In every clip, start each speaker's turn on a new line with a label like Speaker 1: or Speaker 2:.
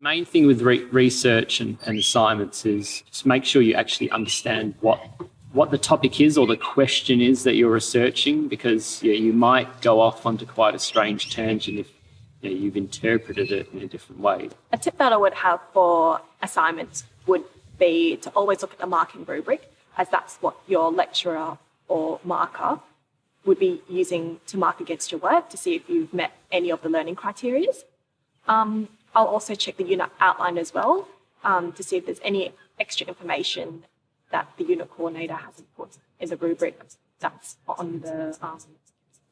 Speaker 1: Main thing with re research and, and assignments is just make sure you actually understand what what the topic is or the question is that you're researching because yeah, you might go off onto quite a strange tangent if yeah, you've interpreted it in a different way.
Speaker 2: A tip that I would have for assignments would be to always look at the marking rubric as that's what your lecturer or marker would be using to mark against your work to see if you've met any of the learning criteria. Um, I'll also check the unit outline as well um, to see if there's any extra information that the unit coordinator hasn't put in the rubric that's on the um,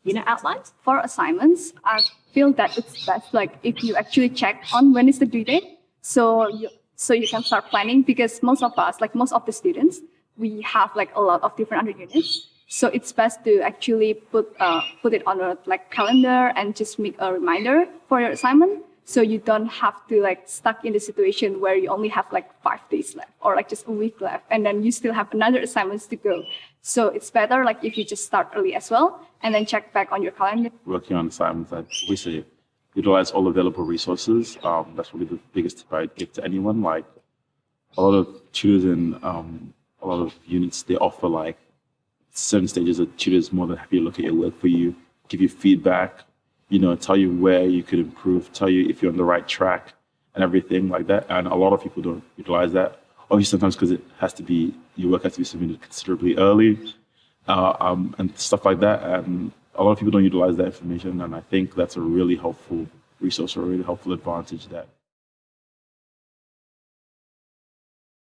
Speaker 2: unit outline.
Speaker 3: For assignments, I feel that it's best like if you actually check on when is the due date, so you, so you can start planning because most of us, like most of the students, we have like a lot of different under units. So it's best to actually put uh, put it on a like calendar and just make a reminder for your assignment. So you don't have to like stuck in the situation where you only have like five days left or like just a week left and then you still have another assignments to go. So it's better like if you just start early as well and then check back on your calendar.
Speaker 4: Working on assignments, I say utilize all available resources. Um, that's really the biggest tip i'd give to anyone. Like a lot of tutors and um, a lot of units, they offer like certain stages of tutors more than happy to look at your work for you, give you feedback, you know, tell you where you could improve, tell you if you're on the right track and everything like that. And a lot of people don't utilize that. Obviously, sometimes because it has to be, your work has to be submitted considerably early uh, um, and stuff like that. And a lot of people don't utilize that information. And I think that's a really helpful resource or a really helpful advantage that